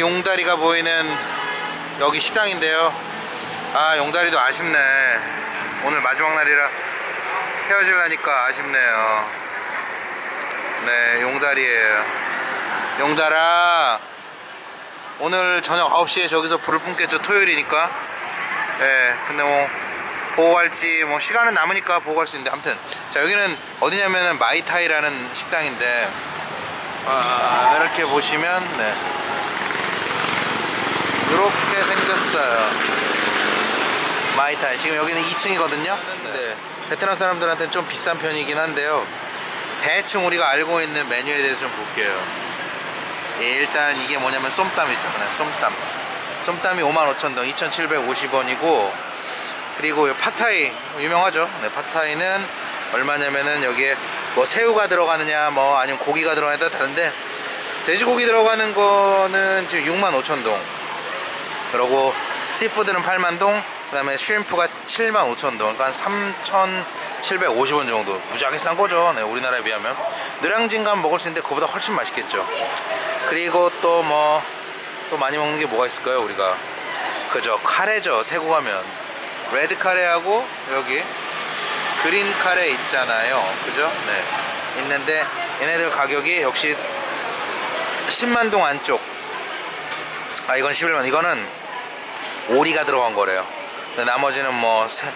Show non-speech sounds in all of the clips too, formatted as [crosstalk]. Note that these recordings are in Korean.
용다리가 보이는 여기 식당인데요. 아 용다리도 아쉽네. 오늘 마지막 날이라 헤어질라니까 아쉽네요. 네 용다리에요. 용다라 오늘 저녁 9시에 저기서 불을 뿜겠죠. 토요일이니까. 예 근데 뭐 보고 갈지 뭐 시간은 남으니까 보고 갈 수 있는데 아무튼. 자 여기는 어디냐면은 마이타이라는 식당인데 아 이렇게 보시면 네. 이렇게 생겼어요. 마이타이. 지금 여기는 2층이거든요? 네. 베트남 사람들한테는 좀 비싼 편이긴 한데요. 대충 우리가 알고 있는 메뉴에 대해서 좀 볼게요. 예, 일단 이게 뭐냐면 쏨땀 있잖아요 쏨땀. 쏨땀이 55,000동 2,750원이고 그리고 요 팟타이 유명하죠? 네, 팟타이는 얼마냐면은 여기에 뭐 새우가 들어가느냐 뭐 아니면 고기가 들어가느냐 다른데 돼지고기 들어가는 거는 지금 65,000동. 그리고 씨푸드는 8만동 그 다음에 슈림프가 75,000동. 그러니까 3,750원 정도. 무지하게 싼 거죠. 네, 우리나라에 비하면. 느량진감 먹을 수 있는데 그거보다 훨씬 맛있겠죠. 그리고 또 뭐 또 많이 먹는 게 뭐가 있을까요 우리가? 그죠 카레죠 태국 가면. 레드 카레하고 여기 그린 카레 있잖아요. 그죠? 네. 있는데 얘네들 가격이 역시 10만동 안쪽. 아 이건 11만 이거는 오리가 들어간 거래요. 근데 나머지는 뭐 새,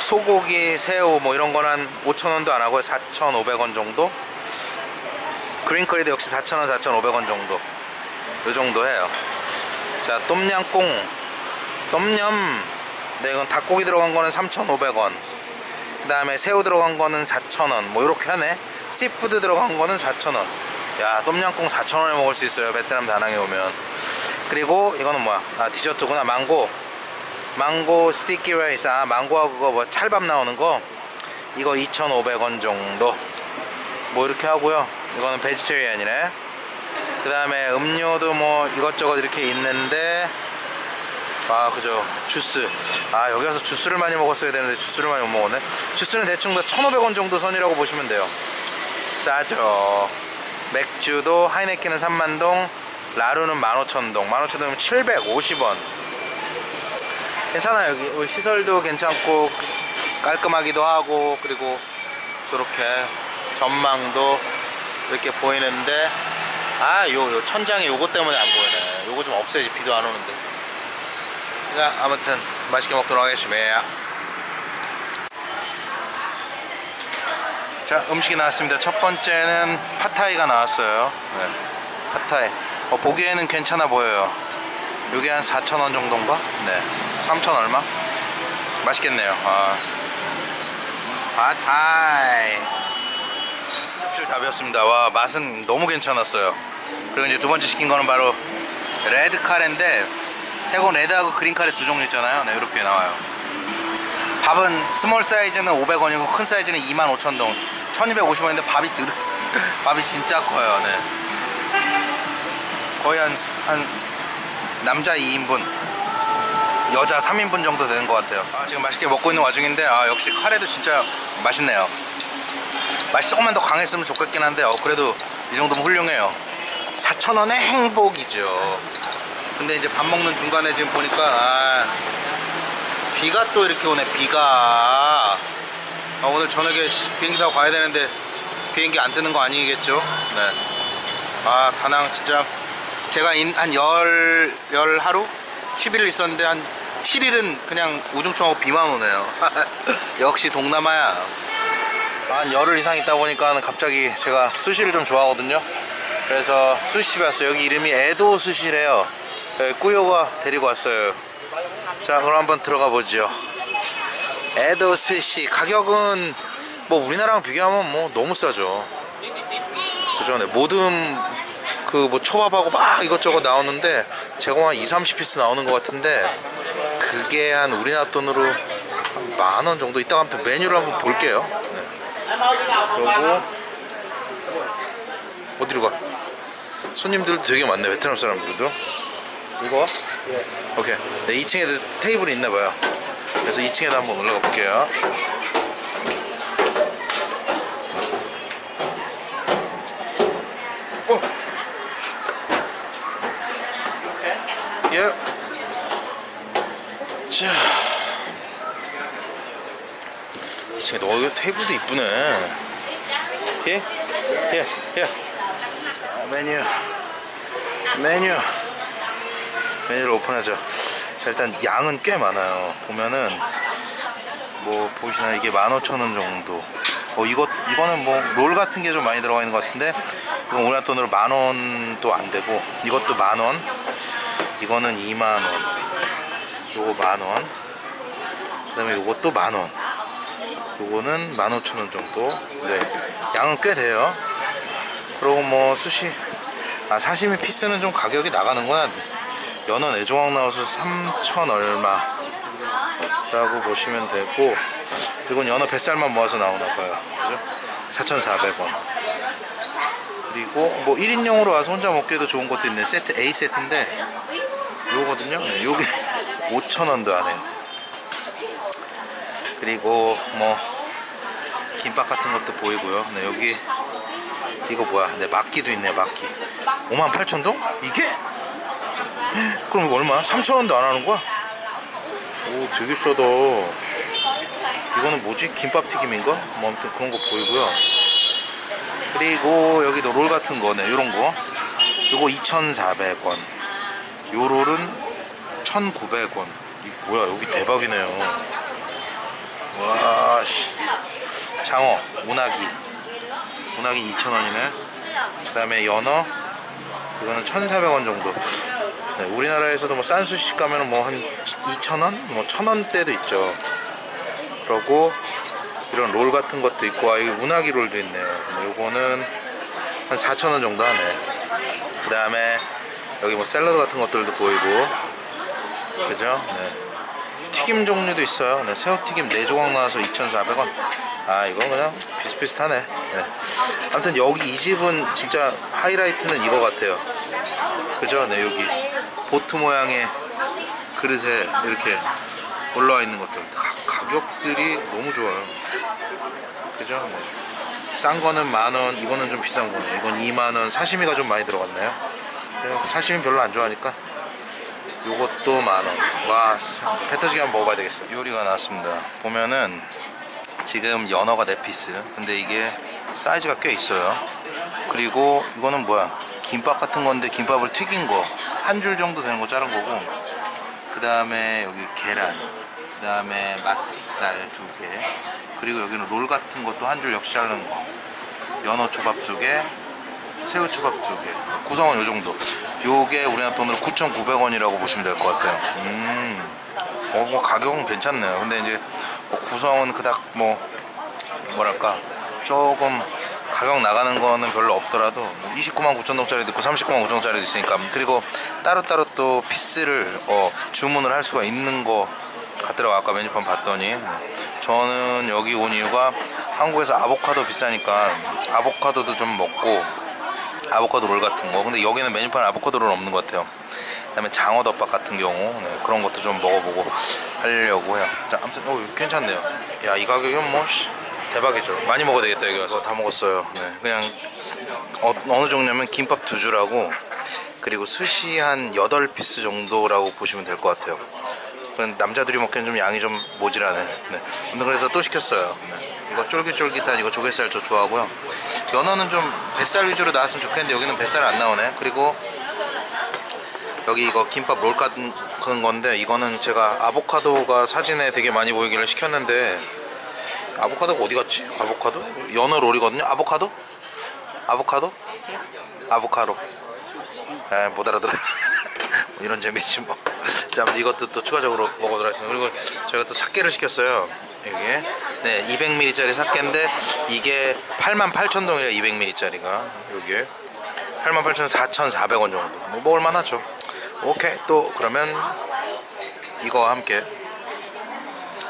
소고기 새우 뭐 이런 거는 한 5천원도 안 하고요. 4,500원 정도? 그린커리도 역시 4,000원 4,500원 정도. 요 정도 해요. 자 똠양꿍. 똠얌. 네 이건 닭고기 들어간 거는 3,500원 그 다음에 새우 들어간 거는 4,000원. 뭐 이렇게 하네. seafood 들어간 거는 4,000원. 야 똠양꿍 4,000원에 먹을 수 있어요 베트남 다낭에 오면. 그리고 이거는 뭐야? 아 디저트구나. 망고. 망고 스티키 라이스. 아 망고하고 그거 뭐 찰밥 나오는 거? 이거 2,500원 정도. 뭐 이렇게 하고요. 이거는 베지테리안이네. 그 다음에 음료도 뭐 이것저것 이렇게 있는데 아 그죠. 주스. 아 여기 와서 주스를 많이 먹었어야 되는데 주스를 많이 못 먹었네. 주스는 대충 다 1,500원 정도 선이라고 보시면 돼요. 싸죠. 맥주도 하이네켄은 3만동 라루는 15,000동. 15,000동이면 750원. 괜찮아요. 여기 시설도 괜찮고 깔끔하기도 하고 그리고 저렇게 전망도 이렇게 보이는데 아요 요 천장에 요거 때문에 안 보이네 요거 좀 없애지 비도 안 오는데 자 아무튼 맛있게 먹도록 하겠습니다. 자 음식이 나왔습니다. 첫 번째는 팟타이가 나왔어요. 네, 팟타이. 어, 보기에는 괜찮아 보여요. 요게 한 4,000원 정도인가? 네. 3,000 얼마? 맛있겠네요. 아. 팟타이. 접시를 다 비웠습니다. 와 맛은 너무 괜찮았어요. 그리고 이제 두 번째 시킨 거는 바로 red 카레인데 태국 red하고 green 카레 두 종류 있잖아요. 네 이렇게 나와요. 밥은 small 사이즈는 500원이고 큰 사이즈는 25,000동. 1250원인데 밥이 들 [laughs] 밥이 진짜 커요. 네. 거의 한, 한 남자 2인분 여자 3인분 정도 되는 것 같아요. 아, 지금 맛있게 먹고 있는 와중인데 아, 역시 카레도 진짜 맛있네요. 맛이 조금만 더 강했으면 좋겠긴 한데 어, 그래도 이 정도면 훌륭해요. 4,000원의 행복이죠 근데 이제 밥 먹는 중간에 지금 보니까 아, 비가 또 이렇게 오네 비가. 아, 오늘 저녁에 비행기 타고 가야 되는데 비행기 안 뜨는 거 아니겠죠? 네. 아 다낭 진짜 제가 한 열, 열 하루? 11일 있었는데 한 7일은 그냥 우중충하고 비만 오네요. [laughs] 역시 동남아야. 한 열흘 이상 있다 보니까 갑자기 제가 수시를 좀 좋아하거든요. 그래서 수시집에 왔어요. 여기 이름이 에도 수시래요 네, 꾸요가 데리고 왔어요. 자 그럼 한번 들어가 보죠. 에도 스시 가격은 뭐 우리나라랑 비교하면 뭐 너무 싸죠. 그죠? 네, 모든 그 뭐 초밥하고 막 이것저것 나오는데 제가 한 2, 30피스 나오는 것 같은데 그게 한 우리나라 돈으로 만원 정도? 이따가 한번 메뉴를 한번 볼게요. 네. 그리고 어디로 가? 손님들도 되게 많네 베트남 사람들도 이거? 네. 오케이 네, 2층에도 테이블이 있나 봐요 그래서 2층에도 한번 올라가 볼게요 어. 자. 이 너, 이거 테이블도 이쁘네. 예? 예, 예. 아, 메뉴. 메뉴. 메뉴를 오픈하죠. 자, 일단 양은 꽤 많아요. 보면은, 뭐, 보시나요? 이게 15,000원 정도. 어, 이거, 이거는 뭐, 롤 같은 게 좀 많이 들어가 있는 것 같은데, 이건 우리나라 돈으로 만 원도 안 되고, 이것도 만 원, 이거는 2만 원, 요거 만 원, 그 다음에 요것도 만 원, 요거는 15,000원 정도. 네. 양은 꽤 돼요. 그리고 뭐, 수시, 아, 사시미 피스는 좀 가격이 나가는구나. 연어 내조각 나와서 3천 얼마. 라고 보시면 되고, 이건 연어 뱃살만 모아서 나오나봐요. 그죠? 4,400원. 그리고 뭐 1인용으로 와서 혼자 먹기에도 좋은 것도 있네. 세트, A 세트인데, 요거거든요. 네, 요게 [laughs] 5,000원도 안 해요. 그리고 뭐, 김밥 같은 것도 보이고요. 네, 여기, 이거 뭐야. 네, 막기도 있네, 막기. 58,000동? 이게? 그럼 이거 얼마? 3,000원도 안 하는 거야? 오, 되게 싸다. 이거는 뭐지? 김밥 튀김인가? 뭐 아무튼 그런 거 보이고요. 그리고 여기도 롤 같은 거네, 요런 거. 요거 2,400원. 요 롤은 1,900원. 이 뭐야, 여기 대박이네요. 와, 씨. 장어, 운하기. 운하기 2,000원이네. 그 다음에 연어. 이거는 1,400원 정도. 네, 우리나라에서도 뭐 싼 수시집 가면 뭐 한 2,000원? 뭐 1,000원대도 있죠. 그러고 이런 롤 같은 것도 있고, 아, 여기 운하기 롤도 있네요. 요거는 한 4,000원 정도 하네. 그 다음에 여기 뭐 샐러드 같은 것들도 보이고, 그죠? 네. 튀김 종류도 있어요. 네, 새우튀김 4조각 나와서 2,400원. 아, 이건 그냥 비슷비슷하네. 네. 아무튼 여기 이 집은 진짜 하이라이트는 이거 같아요. 그죠? 네, 여기. 보트 모양의 그릇에 이렇게 올라와 있는 것들. 가, 가격들이 너무 좋아요. 그죠? 네. 싼 거는 만 원, 이거는 좀 비싼 거네. 이건 2만 원, 사시미가 좀 많이 들어갔네요. 네, 사시미 별로 안 좋아하니까. 요것도 만 원. 와, 배 터지게 한번 먹어봐야 되겠어. 요리가 나왔습니다. 보면은 지금 연어가 4피스. 근데 이게 사이즈가 꽤 있어요. 그리고 이거는 뭐야? 김밥 같은 건데 김밥을 튀긴 거. 한 줄 정도 되는 거 자른 거고. 그 다음에 여기 계란. 그 다음에 맛살 두 개. 그리고 여기는 롤 같은 것도 한 줄 역시 자른 거. 연어 초밥 두 개. 새우 초밥 두 개. 구성은 요 정도. 요게 우리나라 돈으로 9,900원이라고 보시면 될 것 같아요. 음. 어, 뭐 가격은 괜찮네요. 근데 이제 뭐 구성은 그닥 뭐 뭐랄까 조금 가격 나가는 거는 별로 없더라도 29만 9천 동짜리도 있고 39만 9천 동짜리도 있으니까. 그리고 따로따로 또 피스를 어, 주문을 할 수가 있는 거 같더라고. 아까 메뉴판 봤더니. 저는 여기 온 이유가 한국에서 아보카도 비싸니까 아보카도도 좀 먹고 아보카도 롤 같은 거. 근데 여기는 메뉴판에 아보카도 롤 없는 것 같아요. 그 다음에 장어 덮밥 같은 경우 네, 그런 것도 좀 먹어보고 하려고 해요. 자 아무튼 어, 괜찮네요. 야 이 가격이면 뭐 씨, 대박이죠. 많이 먹어야 되겠다 여기 와서. 다 먹었어요. 네, 그냥 어, 어느 정도냐면 김밥 두 줄하고 그리고 스시 한 8피스 정도라고 보시면 될 것 같아요. 남자들이 먹기엔 좀 양이 좀 모자라네. 네. 근데 그래서 또 시켰어요. 네. 이거 쫄깃쫄깃한 이거 조개살 저 좋아하고요. 연어는 좀 뱃살 위주로 나왔으면 좋겠는데 여기는 뱃살 안 나오네. 그리고 여기 이거 김밥 롤 같은 건데 이거는 제가 아보카도가 사진에 되게 많이 보이기를 시켰는데 아보카도가 어디 갔지? 아보카도? 연어 롤이거든요 아보카도? 아보카도? 아보카도 에, 못 알아들어요 [laughs] 이런 재미지 뭐. 자, 이것도 또 추가적으로 먹어보도록 하겠습니다. 그리고 저희가 또 삭개를 시켰어요. 이게 네 200ml짜리 삭개인데 이게 88,000동이래 200ml짜리가. 여기에 88,000, 4,400원 정도. 뭐 먹을만 하죠. 오케이. 또 그러면 이거와 함께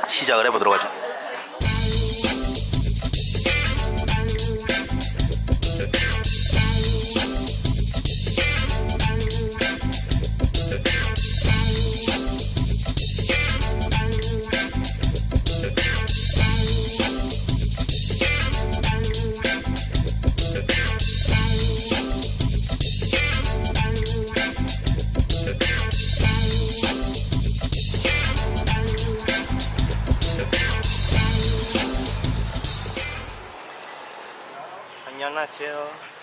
시작을 해보도록 하죠 안녕하세요.